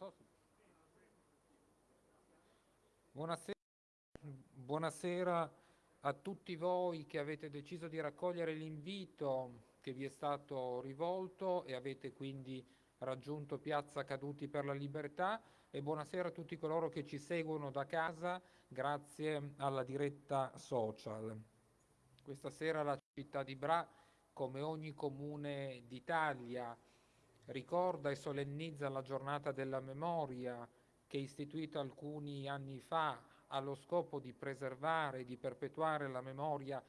so se... Buonasera. Buonasera a tutti voi che avete deciso di raccogliere l'invito che vi è stato rivolto e avete quindi raggiunto Piazza Caduti per la Libertà e buonasera a tutti coloro che ci seguono da casa grazie alla diretta social. Questa sera la città di Bra, come ogni comune d'Italia, ricorda e solennizza la giornata della memoria che istituita alcuni anni fa allo scopo di preservare e di perpetuare la memoria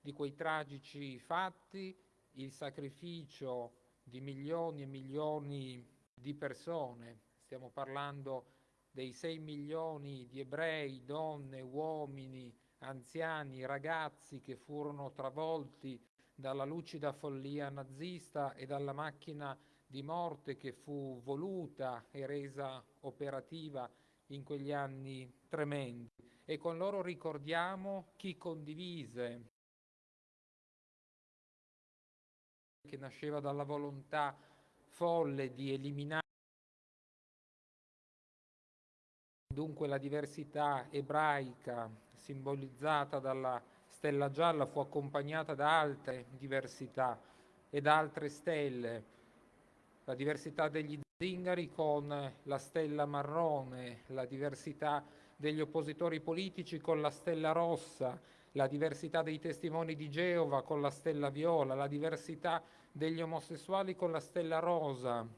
di quei tragici fatti, il sacrificio di milioni e milioni di persone. Stiamo parlando dei 6 milioni di ebrei, donne, uomini, anziani, ragazzi che furono travolti dalla lucida follia nazista e dalla macchina di morte che fu voluta e resa operativa in quegli anni tremendi. E con loro ricordiamo chi condivise, che nasceva dalla volontà folle di eliminare dunque la diversità ebraica simbolizzata dalla stella gialla fu accompagnata da altre diversità e da altre stelle la diversità degli zingari con la stella marrone, la diversità degli oppositori politici con la stella rossa, la diversità dei testimoni di Geova con la stella viola, la diversità degli omosessuali con la stella rosa,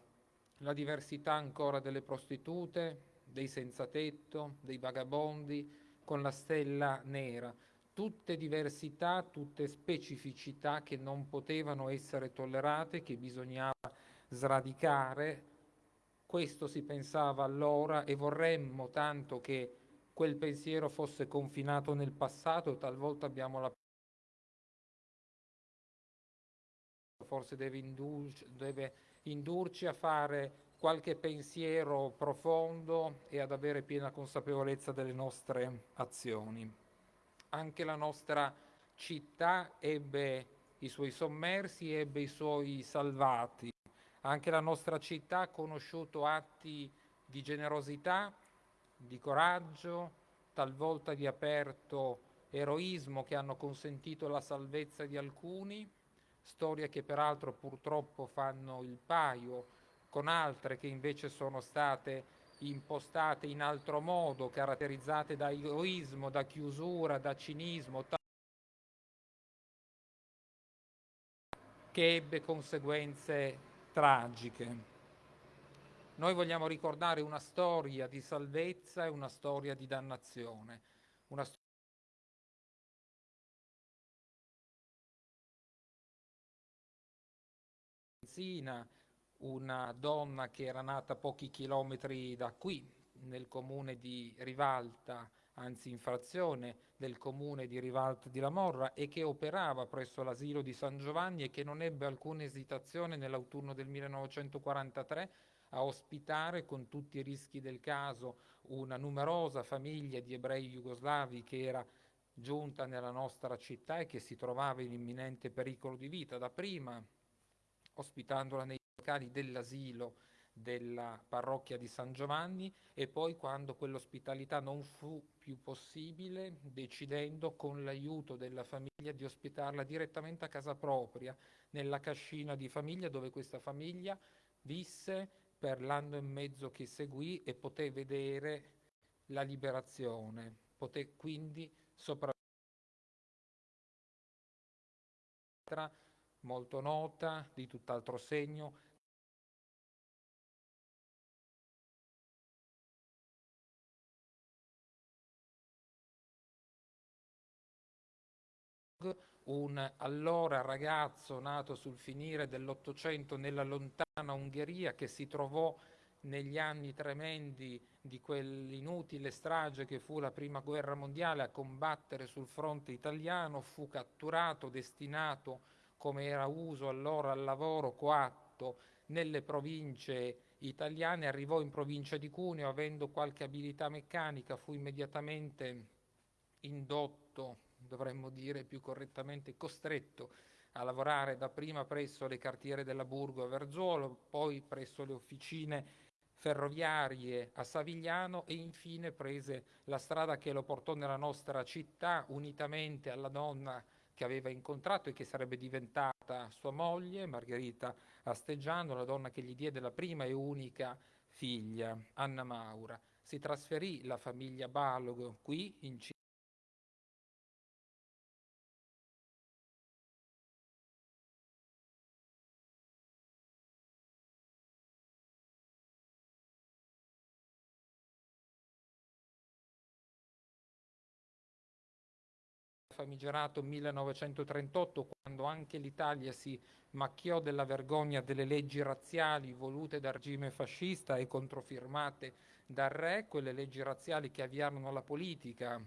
la diversità ancora delle prostitute, dei senza tetto, dei vagabondi con la stella nera. Tutte diversità, tutte specificità che non potevano essere tollerate, che bisognava sradicare, questo si pensava allora e vorremmo tanto che quel pensiero fosse confinato nel passato, talvolta abbiamo la forse deve, indurci, deve indurci a fare qualche pensiero profondo e ad avere piena consapevolezza delle nostre azioni. Anche la nostra città ebbe i suoi sommersi, ebbe i suoi salvati. Anche la nostra città ha conosciuto atti di generosità, di coraggio, talvolta di aperto eroismo che hanno consentito la salvezza di alcuni, storie che peraltro purtroppo fanno il paio con altre che invece sono state impostate in altro modo, caratterizzate da egoismo, da chiusura, da cinismo, che ebbe conseguenze tragiche. Noi vogliamo ricordare una storia di salvezza e una storia di dannazione, una storia una donna che era nata pochi chilometri da qui, nel comune di Rivalta, anzi in frazione del comune di Rivalta di Lamorra e che operava presso l'asilo di San Giovanni e che non ebbe alcuna esitazione nell'autunno del 1943 a ospitare con tutti i rischi del caso una numerosa famiglia di ebrei jugoslavi che era giunta nella nostra città e che si trovava in imminente pericolo di vita, dapprima ospitandola nei locali dell'asilo della parrocchia di San Giovanni e poi quando quell'ospitalità non fu più possibile, decidendo con l'aiuto della famiglia di ospitarla direttamente a casa propria, nella cascina di famiglia dove questa famiglia visse per l'anno e mezzo che seguì e poté vedere la liberazione, poté quindi sopravvivere. Molto nota, di tutt'altro segno, un allora ragazzo nato sul finire dell'Ottocento nella lontana Ungheria che si trovò negli anni tremendi di quell'inutile strage che fu la prima guerra mondiale a combattere sul fronte italiano, fu catturato, destinato come era uso allora al lavoro coatto nelle province italiane, arrivò in provincia di Cuneo avendo qualche abilità meccanica, fu immediatamente indotto dovremmo dire più correttamente costretto a lavorare dapprima presso le cartiere della Burgo a Verzuolo, poi presso le officine ferroviarie a Savigliano e infine prese la strada che lo portò nella nostra città unitamente alla donna che aveva incontrato e che sarebbe diventata sua moglie, Margherita Asteggiano, la donna che gli diede la prima e unica figlia, Anna Maura. Si trasferì la famiglia Balog qui in città famigerato 1938, quando anche l'Italia si macchiò della vergogna delle leggi razziali volute dal regime fascista e controfirmate dal re, quelle leggi razziali che avviarono la politica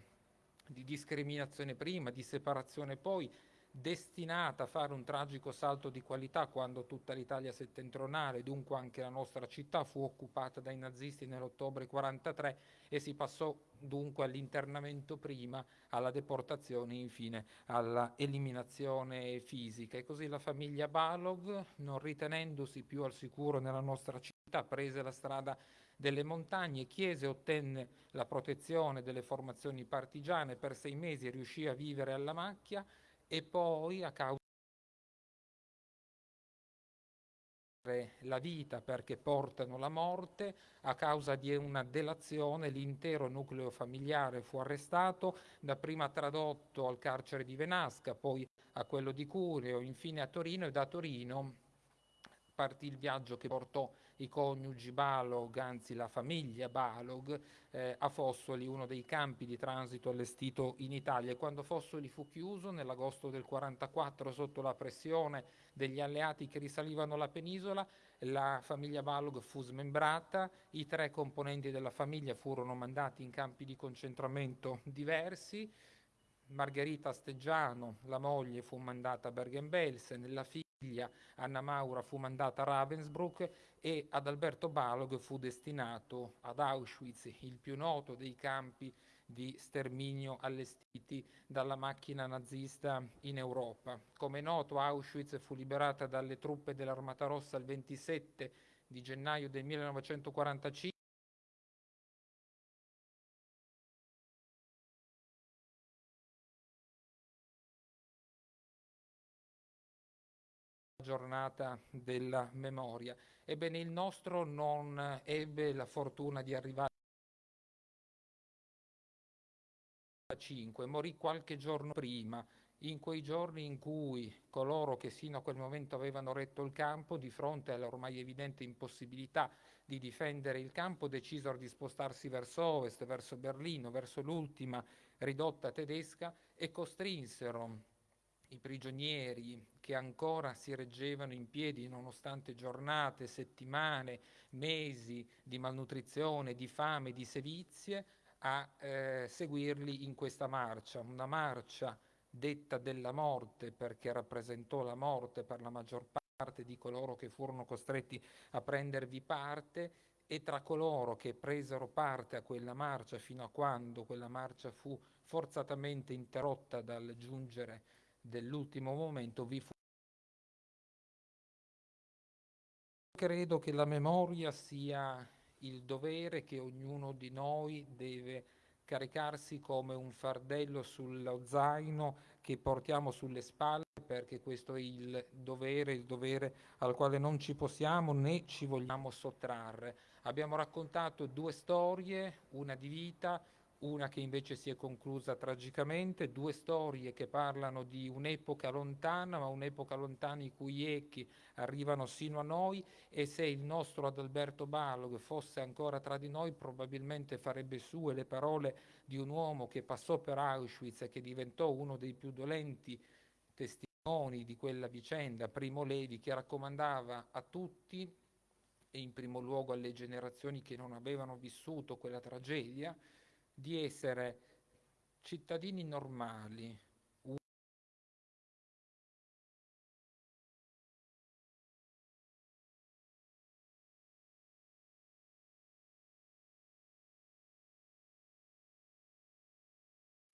di discriminazione prima, di separazione poi, destinata a fare un tragico salto di qualità quando tutta l'Italia settentrionale, dunque anche la nostra città, fu occupata dai nazisti nell'ottobre 43 e si passò dunque all'internamento prima, alla deportazione infine alla eliminazione fisica. E così la famiglia Balog, non ritenendosi più al sicuro nella nostra città, prese la strada delle montagne, chiese e ottenne la protezione delle formazioni partigiane per sei mesi e riuscì a vivere alla macchia e poi a causa la vita perché portano la morte, a causa di una delazione l'intero nucleo familiare fu arrestato, dapprima tradotto al carcere di Venasca, poi a quello di Cuneo, infine a Torino e da Torino partì il viaggio che portò i coniugi Balog, anzi la famiglia Balog, eh, a Fossoli, uno dei campi di transito allestito in Italia. Quando Fossoli fu chiuso nell'agosto del 1944 sotto la pressione degli alleati che risalivano la penisola, la famiglia Balog fu smembrata, i tre componenti della famiglia furono mandati in campi di concentramento diversi, Margherita Steggiano, la moglie, fu mandata a Bergen-Belsen, la figlia Anna Maura fu mandata a Ravensbrück e ad Alberto Balog fu destinato ad Auschwitz, il più noto dei campi di sterminio allestiti dalla macchina nazista in Europa. Come noto Auschwitz fu liberata dalle truppe dell'Armata Rossa il 27 di gennaio del 1945 giornata della memoria. Ebbene, il nostro non ebbe la fortuna di arrivare a 5, morì qualche giorno prima, in quei giorni in cui coloro che sino a quel momento avevano retto il campo, di fronte all'ormai evidente impossibilità di difendere il campo, decisero di spostarsi verso ovest, verso Berlino, verso l'ultima ridotta tedesca e costrinsero i prigionieri che ancora si reggevano in piedi nonostante giornate, settimane, mesi di malnutrizione, di fame, di sevizie, a eh, seguirli in questa marcia, una marcia detta della morte perché rappresentò la morte per la maggior parte di coloro che furono costretti a prendervi parte e tra coloro che presero parte a quella marcia fino a quando quella marcia fu forzatamente interrotta dal giungere dell'ultimo momento vi fu credo che la memoria sia il dovere che ognuno di noi deve caricarsi come un fardello sullo zaino che portiamo sulle spalle perché questo è il dovere, il dovere al quale non ci possiamo né ci vogliamo sottrarre. Abbiamo raccontato due storie, una di vita, una che invece si è conclusa tragicamente, due storie che parlano di un'epoca lontana, ma un'epoca lontana i cui echi arrivano sino a noi e se il nostro Adalberto Balog fosse ancora tra di noi probabilmente farebbe sue le parole di un uomo che passò per Auschwitz e che diventò uno dei più dolenti testimoni di quella vicenda, Primo Levi, che raccomandava a tutti e in primo luogo alle generazioni che non avevano vissuto quella tragedia, di essere cittadini normali,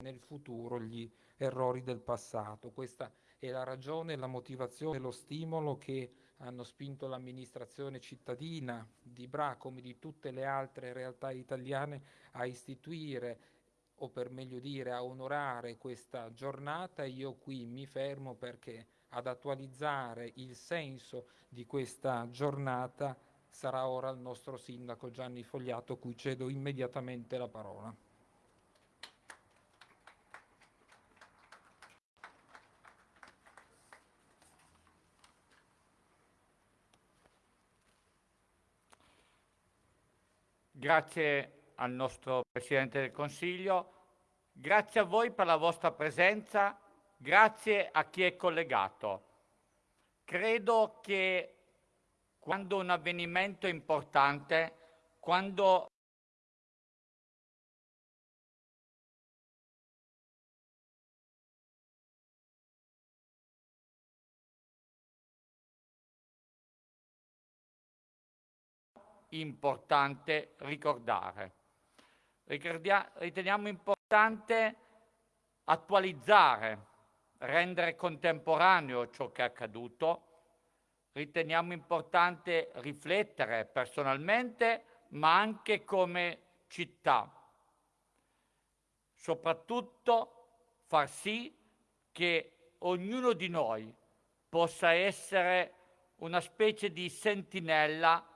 nel futuro gli errori del passato. Questa è la ragione, la motivazione, lo stimolo che hanno spinto l'amministrazione cittadina di Bra come di tutte le altre realtà italiane a istituire o per meglio dire a onorare questa giornata io qui mi fermo perché ad attualizzare il senso di questa giornata sarà ora il nostro sindaco Gianni Fogliato, cui cedo immediatamente la parola. Grazie al nostro Presidente del Consiglio, grazie a voi per la vostra presenza, grazie a chi è collegato. Credo che quando un avvenimento importante, quando importante ricordare. Ricordia riteniamo importante attualizzare, rendere contemporaneo ciò che è accaduto. Riteniamo importante riflettere personalmente, ma anche come città. Soprattutto far sì che ognuno di noi possa essere una specie di sentinella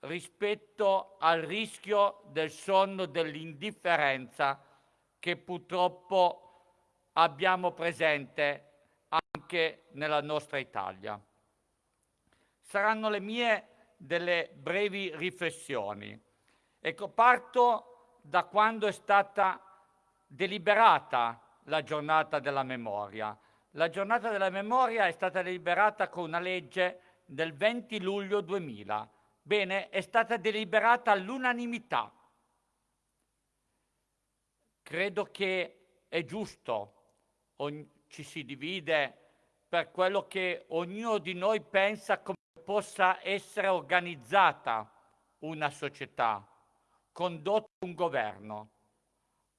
rispetto al rischio del sonno dell'indifferenza che purtroppo abbiamo presente anche nella nostra Italia. Saranno le mie delle brevi riflessioni. Ecco, parto da quando è stata deliberata la giornata della memoria. La giornata della memoria è stata deliberata con una legge del 20 luglio 2000 Bene, è stata deliberata all'unanimità. Credo che è giusto, ci si divide per quello che ognuno di noi pensa come possa essere organizzata una società, condotto un governo,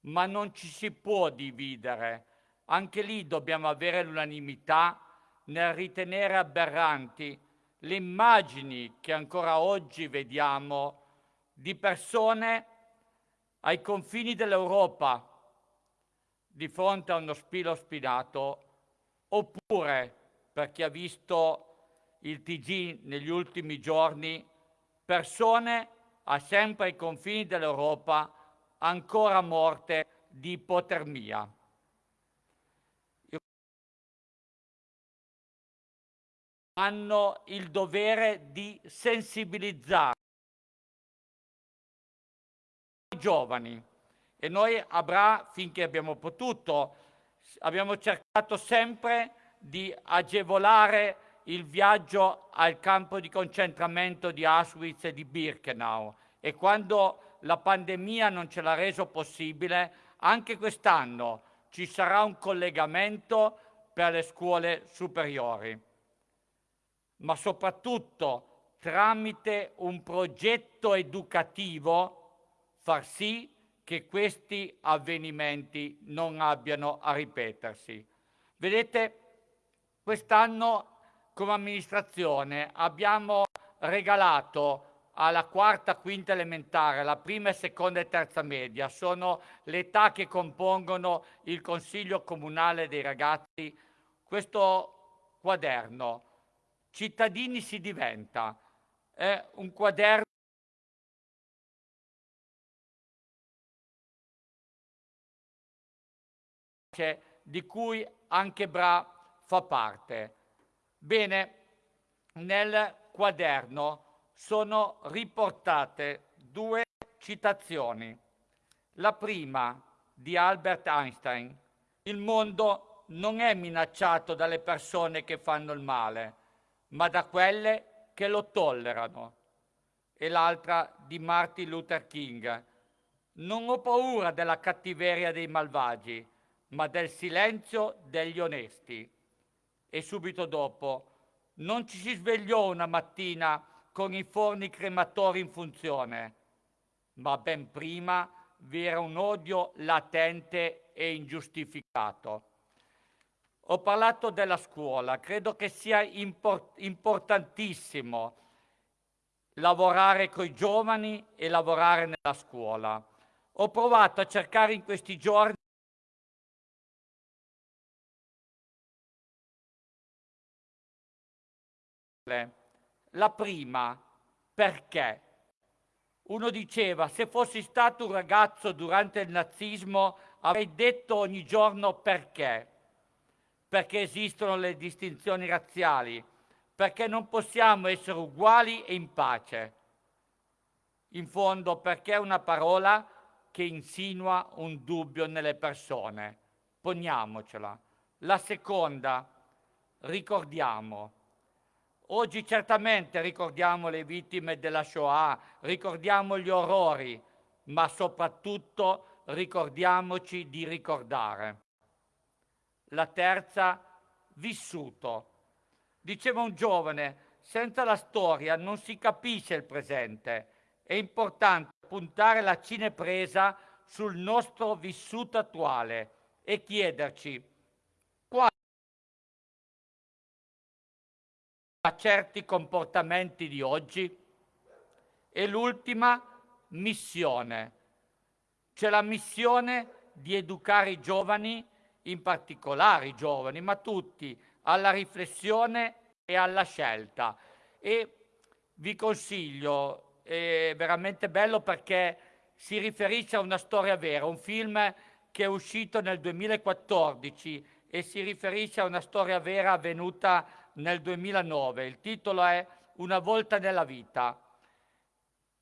ma non ci si può dividere. Anche lì dobbiamo avere l'unanimità nel ritenere aberranti le immagini che ancora oggi vediamo di persone ai confini dell'Europa di fronte a uno spilo spinato, oppure, per chi ha visto il TG negli ultimi giorni, persone a sempre ai confini dell'Europa ancora morte di ipotermia. Hanno il dovere di sensibilizzare i giovani. E noi a Bra, finché abbiamo potuto, abbiamo cercato sempre di agevolare il viaggio al campo di concentramento di Auschwitz e di Birkenau. E quando la pandemia non ce l'ha reso possibile, anche quest'anno ci sarà un collegamento per le scuole superiori ma soprattutto tramite un progetto educativo far sì che questi avvenimenti non abbiano a ripetersi. Vedete, quest'anno come amministrazione abbiamo regalato alla quarta, quinta elementare, la prima, seconda e terza media, sono le età che compongono il Consiglio Comunale dei Ragazzi, questo quaderno cittadini si diventa. È un quaderno di cui anche Bra fa parte. Bene, nel quaderno sono riportate due citazioni. La prima di Albert Einstein. Il mondo non è minacciato dalle persone che fanno il male, ma da quelle che lo tollerano. E l'altra di Martin Luther King. Non ho paura della cattiveria dei malvagi, ma del silenzio degli onesti. E subito dopo, non ci si svegliò una mattina con i forni crematori in funzione, ma ben prima vi era un odio latente e ingiustificato. Ho parlato della scuola, credo che sia import importantissimo lavorare con i giovani e lavorare nella scuola. Ho provato a cercare in questi giorni La prima, perché? Uno diceva, se fossi stato un ragazzo durante il nazismo avrei detto ogni giorno perché. Perché esistono le distinzioni razziali, perché non possiamo essere uguali e in pace. In fondo, perché è una parola che insinua un dubbio nelle persone. Poniamocela. La seconda, ricordiamo Oggi certamente ricordiamo le vittime della Shoah, ricordiamo gli orrori, ma soprattutto ricordiamoci di ricordare. La terza, vissuto. Diceva un giovane, senza la storia non si capisce il presente. È importante puntare la cinepresa sul nostro vissuto attuale e chiederci quali a certi comportamenti di oggi? E l'ultima missione, c'è la missione di educare i giovani, in particolare i giovani, ma tutti, alla riflessione e alla scelta. E vi consiglio, è veramente bello perché si riferisce a una storia vera, un film che è uscito nel 2014 e si riferisce a una storia vera avvenuta nel 2009. Il titolo è Una volta nella vita.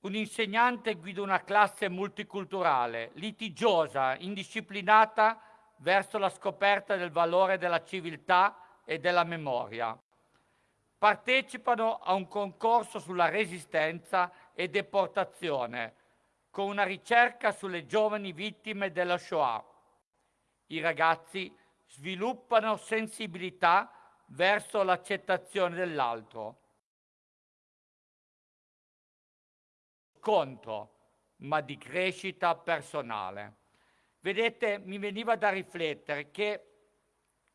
Un insegnante guida una classe multiculturale, litigiosa, indisciplinata verso la scoperta del valore della civiltà e della memoria. Partecipano a un concorso sulla resistenza e deportazione, con una ricerca sulle giovani vittime della Shoah. I ragazzi sviluppano sensibilità verso l'accettazione dell'altro. Contro, ma di crescita personale. Vedete, mi veniva da riflettere che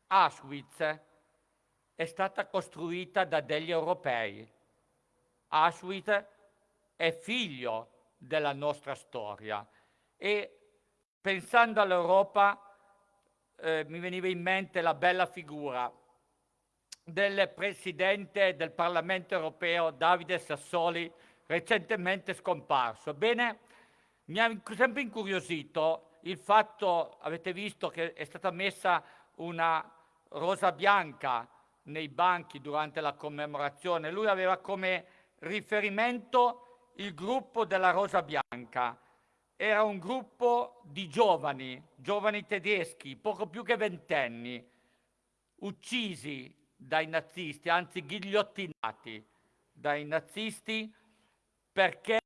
Auschwitz è stata costruita da degli europei. Auschwitz è figlio della nostra storia e pensando all'Europa eh, mi veniva in mente la bella figura del Presidente del Parlamento europeo Davide Sassoli, recentemente scomparso. Bene, mi ha sempre incuriosito il fatto, avete visto che è stata messa una rosa bianca nei banchi durante la commemorazione. Lui aveva come riferimento il gruppo della Rosa Bianca. Era un gruppo di giovani, giovani tedeschi, poco più che ventenni, uccisi dai nazisti, anzi ghigliottinati dai nazisti perché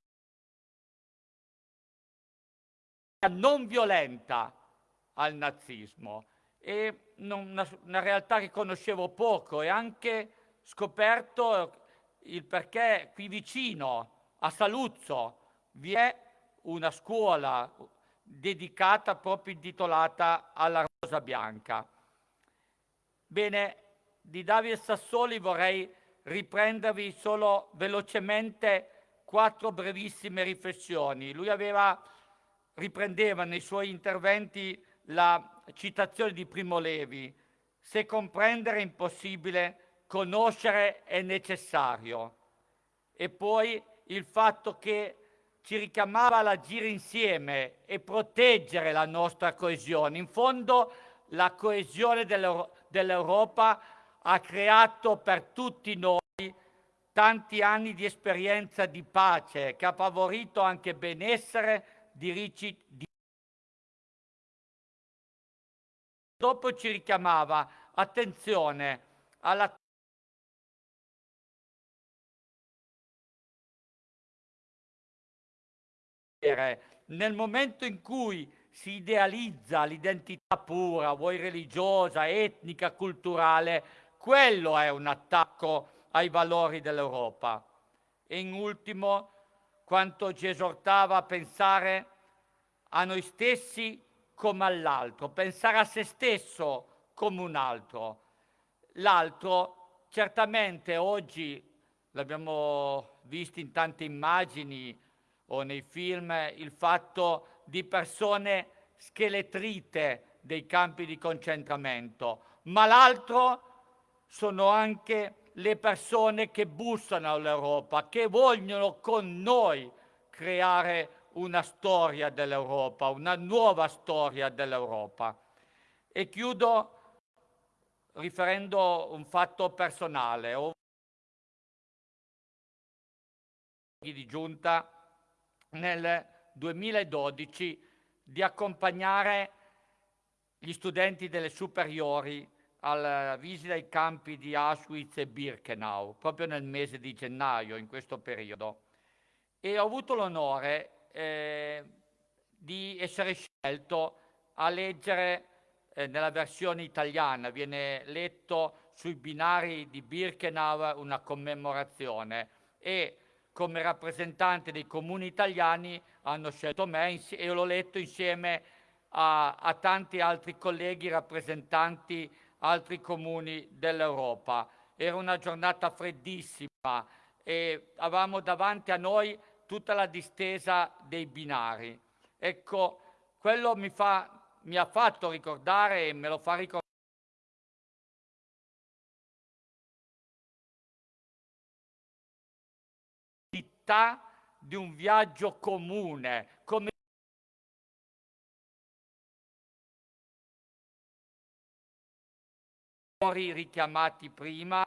non violenta al nazismo e una, una, realtà che conoscevo poco e anche scoperto il perché qui vicino a Saluzzo vi è una scuola dedicata proprio intitolata alla Rosa Bianca. Bene, di Davide Sassoli vorrei riprendervi solo velocemente quattro brevissime riflessioni. Lui aveva, riprendeva nei suoi interventi la citazione di Primo Levi, se comprendere è impossibile, conoscere è necessario. E poi il fatto che ci richiamava all'agire insieme e proteggere la nostra coesione. In fondo la coesione dell'Europa ha creato per tutti noi tanti anni di esperienza di pace, che ha favorito anche benessere, diritti, di... Dopo ci richiamava attenzione alla nel momento in cui si idealizza l'identità pura, vuoi religiosa, etnica, culturale, quello è un attacco ai valori dell'Europa. E in ultimo, quanto ci esortava a pensare a noi stessi come all'altro, pensare a se stesso come un altro. L'altro, certamente oggi, l'abbiamo visto in tante immagini o nei film, il fatto di persone scheletrite dei campi di concentramento, ma l'altro sono anche le persone che bussano all'Europa, che vogliono con noi creare una storia dell'Europa, una nuova storia dell'Europa. E chiudo riferendo un fatto personale. Ho di giunta nel 2012 di accompagnare gli studenti delle superiori alla visita ai campi di Auschwitz e Birkenau, proprio nel mese di gennaio, in questo periodo. E ho avuto l'onore eh, di essere scelto a leggere eh, nella versione italiana, viene letto sui binari di Birkenau una commemorazione e come rappresentante dei comuni italiani hanno scelto me e l'ho letto insieme a, a tanti altri colleghi rappresentanti altri comuni dell'Europa. Era una giornata freddissima e avevamo davanti a noi tutta la distesa dei binari. Ecco, quello mi, fa, mi ha fatto ricordare e me lo fa ricordare di un viaggio comune, come richiamati prima,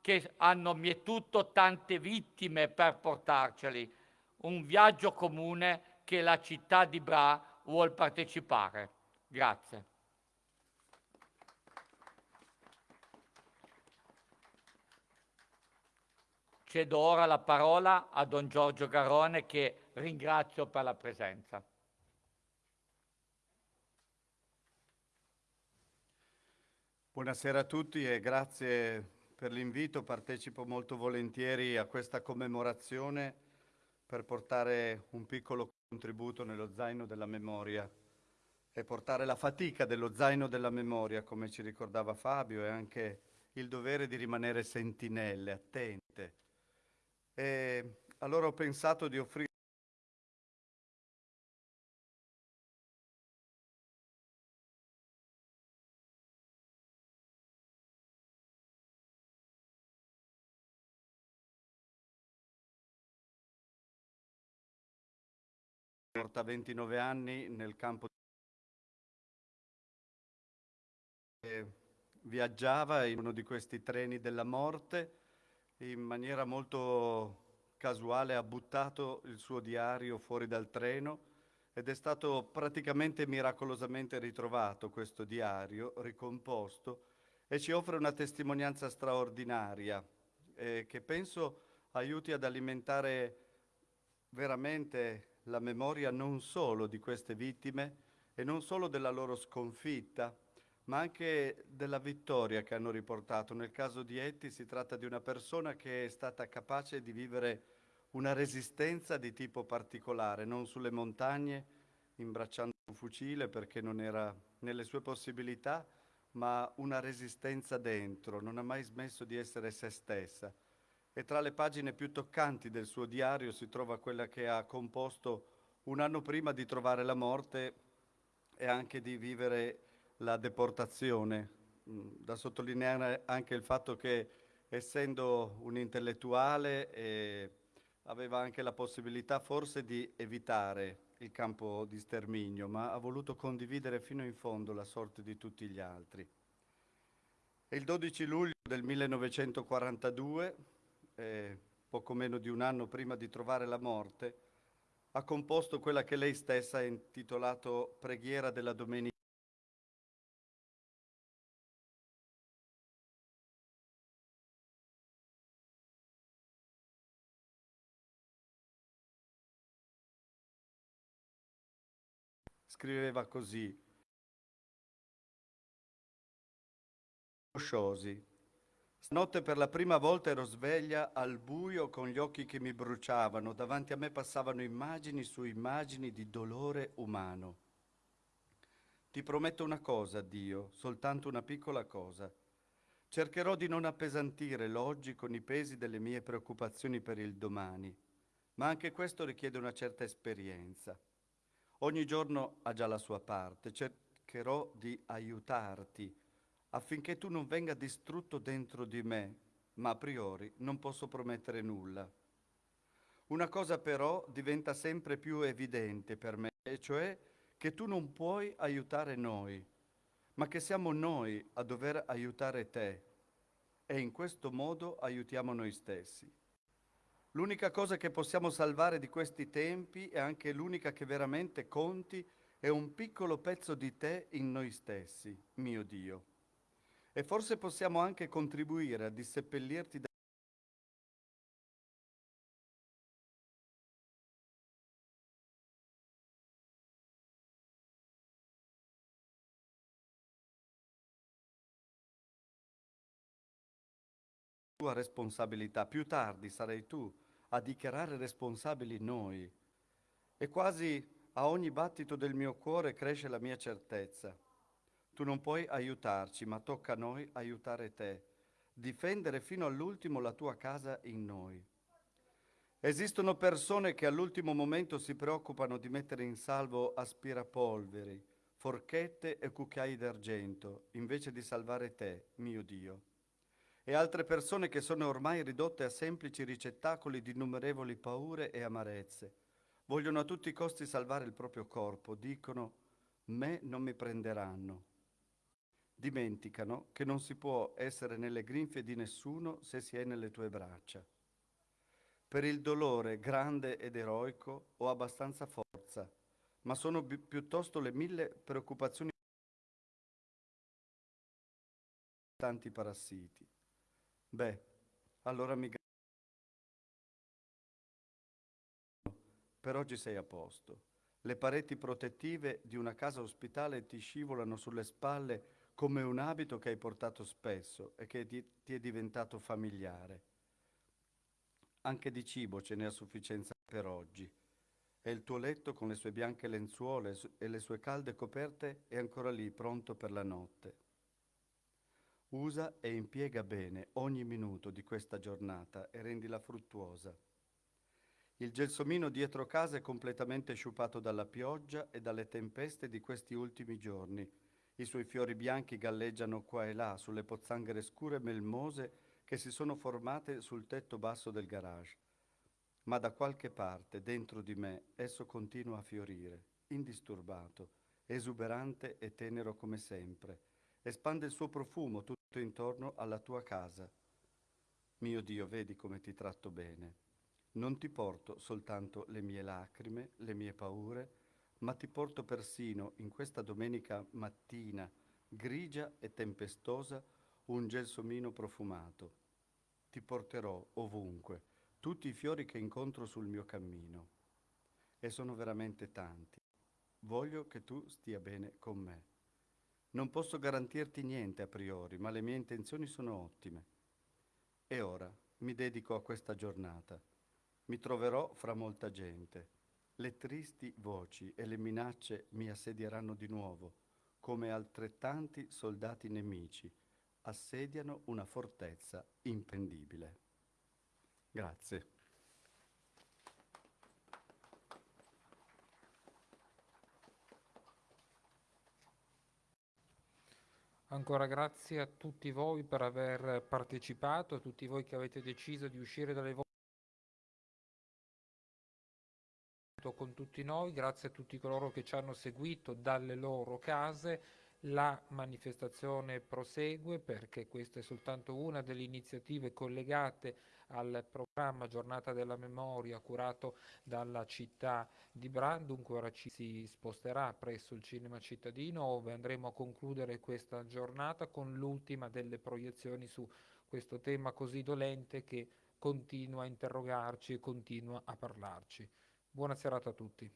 che hanno mietuto tante vittime per portarceli. Un viaggio comune che la città di Bra vuol partecipare. Grazie. Cedo ora la parola a Don Giorgio Garone che ringrazio per la presenza. Buonasera a tutti e grazie per l'invito. Partecipo molto volentieri a questa commemorazione per portare un piccolo contributo nello zaino della memoria e portare la fatica dello zaino della memoria, come ci ricordava Fabio, e anche il dovere di rimanere sentinelle, attente. E allora ho pensato di offrire morta a 29 anni nel campo viaggiava in uno di questi treni della morte in maniera molto casuale ha buttato il suo diario fuori dal treno ed è stato praticamente miracolosamente ritrovato questo diario, ricomposto, e ci offre una testimonianza straordinaria eh, che penso aiuti ad alimentare veramente la memoria non solo di queste vittime e non solo della loro sconfitta, ma anche della vittoria che hanno riportato. Nel caso di Etti si tratta di una persona che è stata capace di vivere una resistenza di tipo particolare, non sulle montagne, imbracciando un fucile perché non era nelle sue possibilità, ma una resistenza dentro, non ha mai smesso di essere se stessa e tra le pagine più toccanti del suo diario si trova quella che ha composto un anno prima di trovare la morte e anche di vivere la deportazione. Mm, da sottolineare anche il fatto che essendo un intellettuale eh, aveva anche la possibilità forse di evitare il campo di sterminio, ma ha voluto condividere fino in fondo la sorte di tutti gli altri. Il 12 luglio del 1942 eh, poco meno di un anno prima di trovare la morte, ha composto quella che lei stessa ha intitolato Preghiera della Domenica. Scriveva così, Sciosi, Notte per la prima volta ero sveglia al buio con gli occhi che mi bruciavano, davanti a me passavano immagini su immagini di dolore umano. Ti prometto una cosa, Dio, soltanto una piccola cosa. Cercherò di non appesantire l'oggi con i pesi delle mie preoccupazioni per il domani, ma anche questo richiede una certa esperienza. Ogni giorno ha già la sua parte, cercherò di aiutarti affinché tu non venga distrutto dentro di me, ma a priori non posso promettere nulla. Una cosa però diventa sempre più evidente per me, e cioè che tu non puoi aiutare noi, ma che siamo noi a dover aiutare te e in questo modo aiutiamo noi stessi. L'unica cosa che possiamo salvare di questi tempi e anche l'unica che veramente conti è un piccolo pezzo di te in noi stessi, mio Dio. E forse possiamo anche contribuire a disseppellirti da tua responsabilità. Più tardi sarai tu a dichiarare responsabili noi. E quasi a ogni battito del mio cuore cresce la mia certezza. Tu non puoi aiutarci, ma tocca a noi aiutare te, difendere fino all'ultimo la tua casa in noi. Esistono persone che all'ultimo momento si preoccupano di mettere in salvo aspirapolveri, forchette e cucchiai d'argento, invece di salvare te, mio Dio e altre persone che sono ormai ridotte a semplici ricettacoli di innumerevoli paure e amarezze. Vogliono a tutti i costi salvare il proprio corpo, dicono me non mi prenderanno. Dimenticano che non si può essere nelle grinfie di nessuno se si è nelle tue braccia. Per il dolore grande ed eroico ho abbastanza forza, ma sono pi- piuttosto le mille preoccupazioni tanti parassiti. Beh, allora mi per oggi sei a posto. Le pareti protettive di una casa ospitale ti scivolano sulle spalle come un abito che hai portato spesso e che ti, è diventato familiare. Anche di cibo ce n'è a sufficienza per oggi. E il tuo letto con le sue bianche lenzuola e le sue calde coperte è ancora lì, pronto per la notte. Usa e impiega bene ogni minuto di questa giornata e rendila fruttuosa. Il gelsomino dietro casa è completamente sciupato dalla pioggia e dalle tempeste di questi ultimi giorni. I suoi fiori bianchi galleggiano qua e là sulle pozzanghere scure melmose che si sono formate sul tetto basso del garage. Ma da qualche parte, dentro di me, esso continua a fiorire, indisturbato, esuberante e tenero come sempre. Espande il suo profumo tutto intorno alla tua casa. Mio Dio, vedi come ti tratto bene. Non ti porto soltanto le mie lacrime, le mie paure, ma ti porto persino in questa domenica mattina grigia e tempestosa un gelsomino profumato. Ti porterò ovunque tutti i fiori che incontro sul mio cammino. E sono veramente tanti. Voglio che tu stia bene con me. Non posso garantirti niente a priori, ma le mie intenzioni sono ottime. E ora mi dedico a questa giornata. Mi troverò fra molta gente. Le tristi voci e le minacce mi assedieranno di nuovo, come altrettanti soldati nemici assediano una fortezza impendibile. Grazie. Ancora grazie a tutti voi per aver partecipato, a tutti voi che avete deciso di uscire dalle vostre con tutti noi, grazie a tutti coloro che ci hanno seguito dalle loro case. La manifestazione prosegue perché questa è soltanto una delle iniziative collegate al programma Giornata della Memoria curato dalla città di Brandunque. Ora ci si sposterà presso il cinema cittadino dove andremo a concludere questa giornata con l'ultima delle proiezioni su questo tema così dolente che continua a interrogarci e continua a parlarci. Buona serata a tutti.